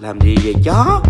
làm gì vậy chó?